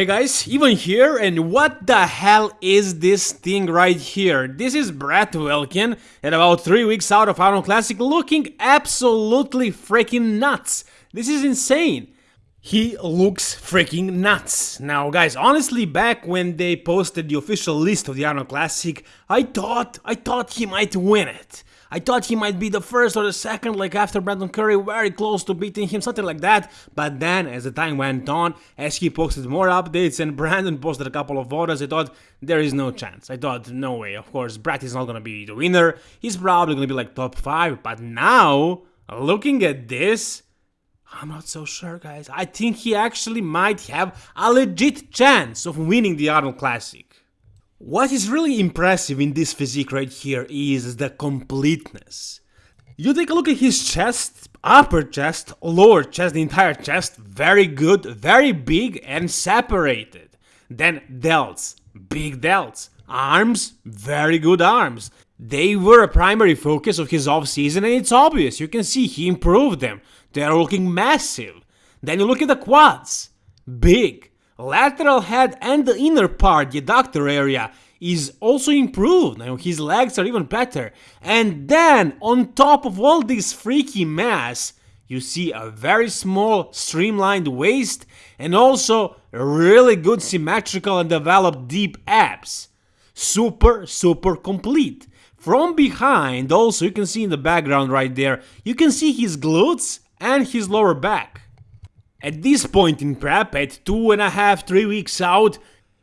Hey guys, even here, and what the hell is this thing right here? This is Brett Wilkin, at about 3 weeks out of Arnold Classic, looking absolutely freaking nuts. This is insane. He looks freaking nuts. Now guys, honestly back when they posted the official list of the Arnold Classic, I thought, I thought he might win it. I thought he might be the first or the second, like after Brandon Curry, very close to beating him, something like that. But then, as the time went on, as he posted more updates and Brandon posted a couple of photos, I thought there is no chance. I thought, no way. Of course, Brad is not gonna be the winner. He's probably gonna be like top five. But now, looking at this, I'm not so sure, guys. I think he actually might have a legit chance of winning the Arnold Classic. What is really impressive in this physique right here is the completeness. You take a look at his chest, upper chest, lower chest, the entire chest, very good, very big and separated. Then delts, big delts, arms, very good arms. They were a primary focus of his off-season and it's obvious, you can see he improved them. They are looking massive. Then you look at the quads, big, lateral head and the inner part, the adductor area, is also improved. Now his legs are even better. And then, on top of all this freaky mass, you see a very small streamlined waist and also really good symmetrical and developed deep abs. Super, super complete. From behind, also you can see in the background right there, you can see his glutes and his lower back. At this point in prep, at two and a half, three weeks out,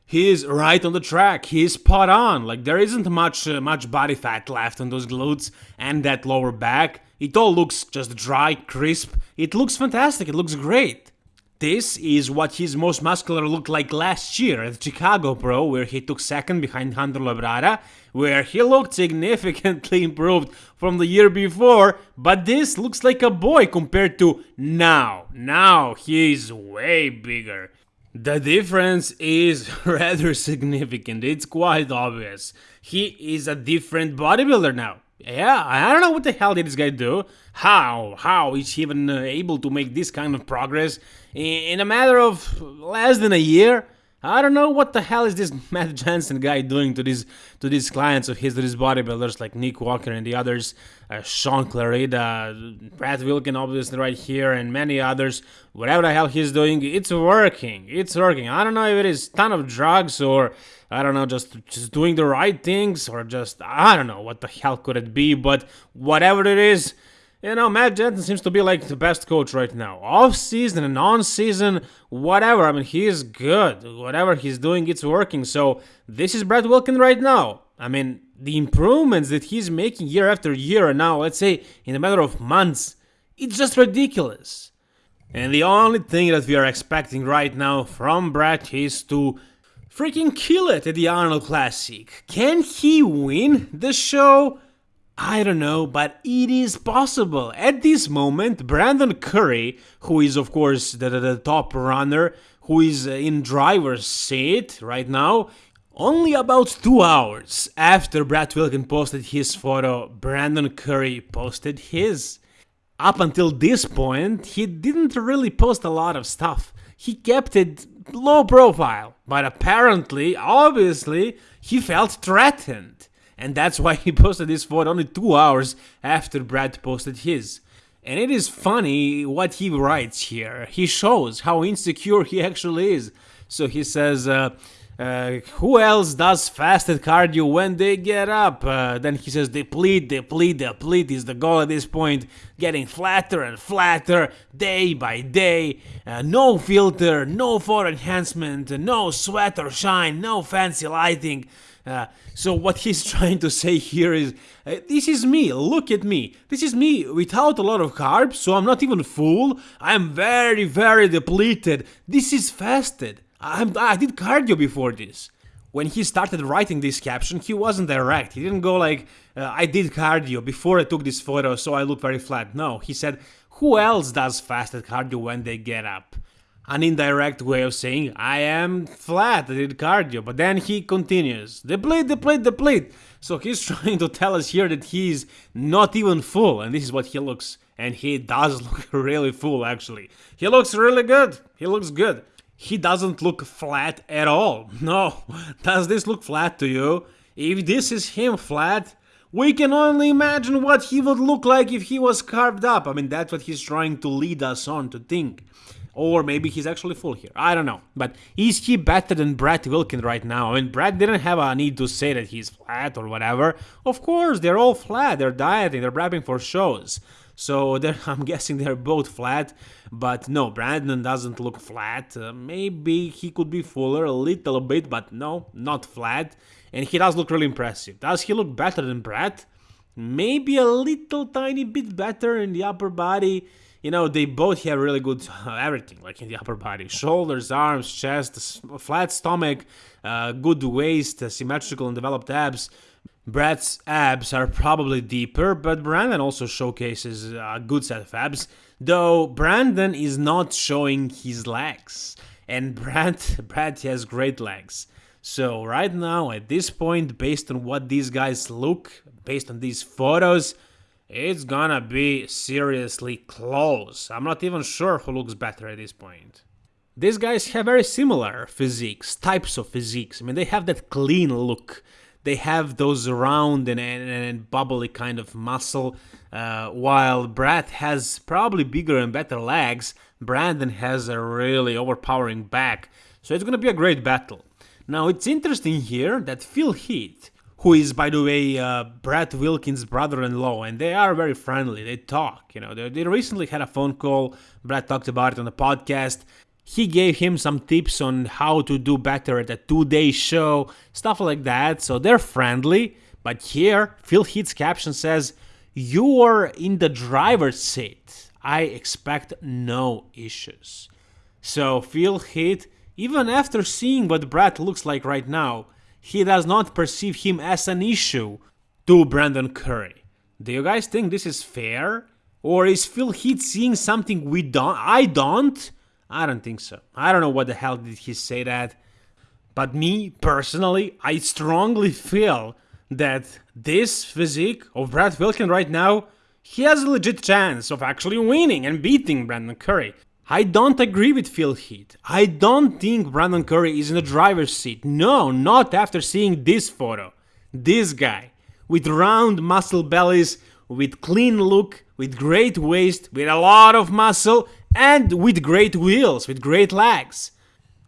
he is right on the track. He is spot on. Like there isn't much uh, much body fat left on those glutes and that lower back. It all looks just dry, crisp. It looks fantastic. It looks great. This is what his most muscular looked like last year at Chicago Pro, where he took second behind Hunter Labrada, where he looked significantly improved from the year before, but this looks like a boy compared to now. Now he's way bigger. The difference is rather significant, it's quite obvious. He is a different bodybuilder now. Yeah, I don't know what the hell did this guy do. How? How is he even uh, able to make this kind of progress in a matter of less than a year? I don't know what the hell is this Matt Jansen guy doing to these to these clients of his, these bodybuilders like Nick Walker and the others, uh, Shaun Clarida, Brad Wilkin obviously right here, and many others. Whatever the hell he's doing, it's working. It's working. I don't know if it is ton of drugs or I don't know, just just doing the right things or just I don't know what the hell could it be, but whatever it is, you know, Matt Jansen seems to be like the best coach right now. Off season and on season, whatever. I mean, he is good. Whatever he's doing, it's working. So this is Brad Wilkin right now. I mean, the improvements that he's making year after year, and now let's say in a matter of months, it's just ridiculous. And the only thing that we are expecting right now from Brad is to freaking kill it at the Arnold Classic. Can he win the show? I don't know, but it is possible. At this moment, Brandon Curry, who is of course the, the, the top runner, who is in driver's seat right now, only about two hours after Brad Wilkin posted his photo, Brandon Curry posted his. Up until this point, he didn't really post a lot of stuff. He kept it low profile, but apparently, obviously, he felt threatened and that's why he posted this photo only two hours after Brad posted his. And it is funny what he writes here. He shows how insecure he actually is. So he says, uh, uh, who else does fasted cardio when they get up? Uh, then he says, deplete, deplete, deplete is the goal at this point. Getting flatter and flatter day by day. Uh, no filter, no photo enhancement, no sweat or shine, no fancy lighting. Uh, so what he's trying to say here is, uh, this is me, look at me. This is me without a lot of carbs, so I'm not even full. I'm very, very depleted. This is fasted. I'm, I did cardio before this. When he started writing this caption, he wasn't direct. He didn't go like, uh, I did cardio before I took this photo, so I look very flat. No, he said, who else does fasted cardio when they get up? An indirect way of saying I am flat, I did cardio. But then he continues, deplete, deplete, deplete. So he's trying to tell us here that he's not even full, and this is what he looks. And he does look really full, actually. He looks really good. He looks good. he doesn't look flat at all. No, does this look flat to you? If this is him flat, we can only imagine what he would look like if he was carved up. I mean, that's what he's trying to lead us on to think. Or maybe he's actually full here. I don't know. But is he better than Brett Wilkin right now? I mean, Brett didn't have a need to say that he's flat or whatever. Of course, they're all flat. They're dieting, they're prepping for shows. So I'm guessing they're both flat. But no, Brandon doesn't look flat. Uh, maybe he could be fuller a little bit, but no, not flat. And he does look really impressive. Does he look better than Brett? Maybe a little tiny bit better in the upper body you know, they both have really good uh, everything, like in the upper body shoulders, arms, chest, flat stomach, uh, good waist, uh, symmetrical and developed abs. Brett's abs are probably deeper, but Brandon also showcases a good set of abs, though Brandon is not showing his legs. And Brad, Brad has great legs. So right now, at this point, based on what these guys look, based on these photos, it's gonna be seriously close. I'm not even sure who looks better at this point. These guys have very similar physiques, types of physiques. I mean, they have that clean look. They have those round and, and, and bubbly kind of muscle, uh, while Brad has probably bigger and better legs. Brandon has a really overpowering back, so it's gonna be a great battle. Now, it's interesting here that Phil Heath who is, by the way, uh, Brett Wilkins' brother-in-law, and they are very friendly. They talk, you know. They, they recently had a phone call. Brett talked about it on the podcast. He gave him some tips on how to do better at a two-day show, stuff like that. So they're friendly. But here, Phil Heath's caption says, "You are in the driver's seat. I expect no issues." So Phil Heath, even after seeing what Brett looks like right now he does not perceive him as an issue to Brandon Curry. Do you guys think this is fair? Or is Phil Heath seeing something we don't? I don't? I don't think so. I don't know what the hell did he say that. But me, personally, I strongly feel that this physique of Brad Wilkin right now, he has a legit chance of actually winning and beating Brandon Curry. I don't agree with Phil Heath. I don't think Brandon Curry is in the driver's seat. No, not after seeing this photo. This guy, with round muscle bellies, with clean look, with great waist, with a lot of muscle, and with great wheels, with great legs.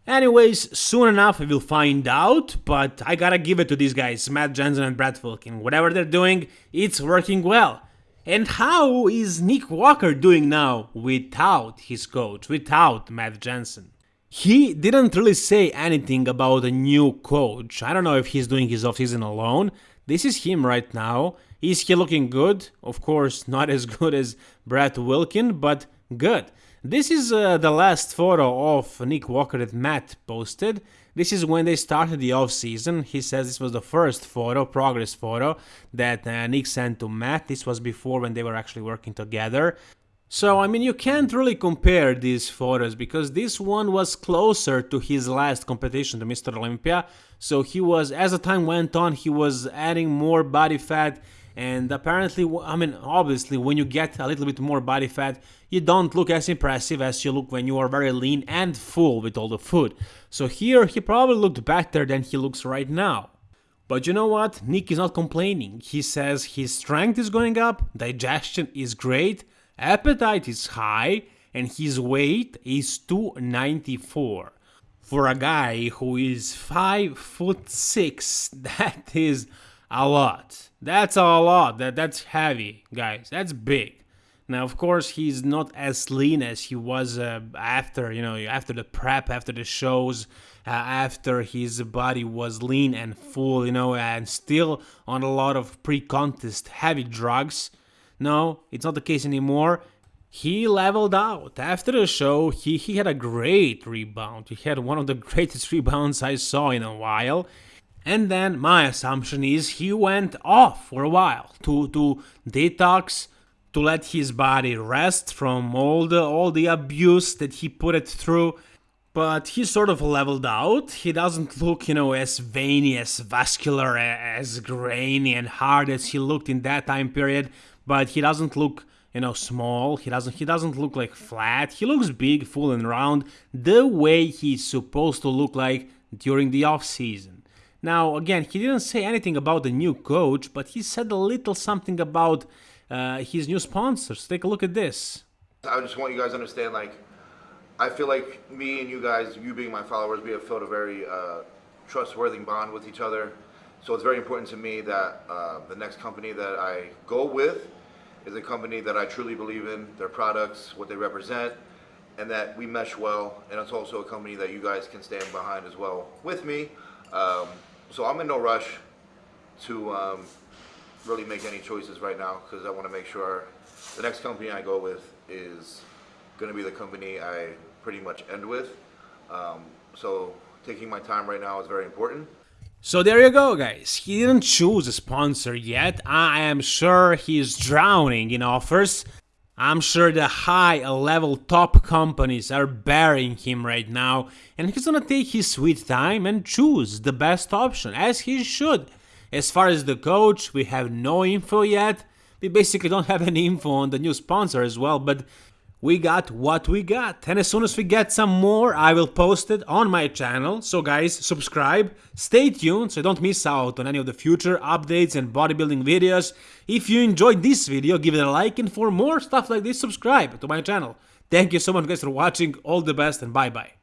Anyways, soon enough we will find out, but I gotta give it to these guys, Matt Jansen and Brad Wilkin. Whatever they're doing, it's working well. And how is Nick Walker doing now without his coach, without Matt Jansen? He didn't really say anything about a new coach. I don't know if he's doing his offseason alone. This is him right now. Is he looking good? Of course, not as good as Brett Wilkin, but good. This is uh, the last photo of Nick Walker that Matt posted. This is when they started the off season. He says this was the first photo, progress photo, that uh, Nick sent to Matt. This was before when they were actually working together. So, I mean, you can't really compare these photos because this one was closer to his last competition, to Mr. Olympia. So he was, as the time went on, he was adding more body fat and apparently, I mean, obviously, when you get a little bit more body fat, you don't look as impressive as you look when you are very lean and full with all the food. So here, he probably looked better than he looks right now. But you know what? Nick is not complaining. He says his strength is going up, digestion is great, appetite is high, and his weight is 294. For a guy who is 5 foot 6, that is a lot. That's a lot. That that's heavy, guys. That's big. Now, of course, he's not as lean as he was uh, after, you know, after the prep, after the shows, uh, after his body was lean and full, you know, and still on a lot of pre-contest heavy drugs. No, it's not the case anymore. He leveled out. After the show, he, he had a great rebound. He had one of the greatest rebounds I saw in a while. And then my assumption is he went off for a while to, to detox, to let his body rest from all the all the abuse that he put it through. But he sort of leveled out. He doesn't look, you know, as veiny, as vascular, as grainy and hard as he looked in that time period. But he doesn't look you know, small. He doesn't he doesn't look like flat. He looks big, full and round, the way he's supposed to look like during the off season. Now, again, he didn't say anything about the new coach, but he said a little something about uh, his new sponsors. Take a look at this. I just want you guys to understand, like, I feel like me and you guys, you being my followers, we have felt a very uh, trustworthy bond with each other. So it's very important to me that uh, the next company that I go with is a company that I truly believe in, their products, what they represent, and that we mesh well. And it's also a company that you guys can stand behind as well with me. Um, so I'm in no rush to um, really make any choices right now because I want to make sure the next company I go with is going to be the company I pretty much end with. Um, so taking my time right now is very important. So there you go, guys. He didn't choose a sponsor yet. I am sure he's drowning in offers. I'm sure the high level top companies are burying him right now, and he's gonna take his sweet time and choose the best option, as he should. As far as the coach, we have no info yet. We basically don't have any info on the new sponsor as well, but we got what we got. And as soon as we get some more, I will post it on my channel. So guys, subscribe, stay tuned so you don't miss out on any of the future updates and bodybuilding videos. If you enjoyed this video, give it a like and for more stuff like this, subscribe to my channel. Thank you so much guys for watching, all the best and bye bye.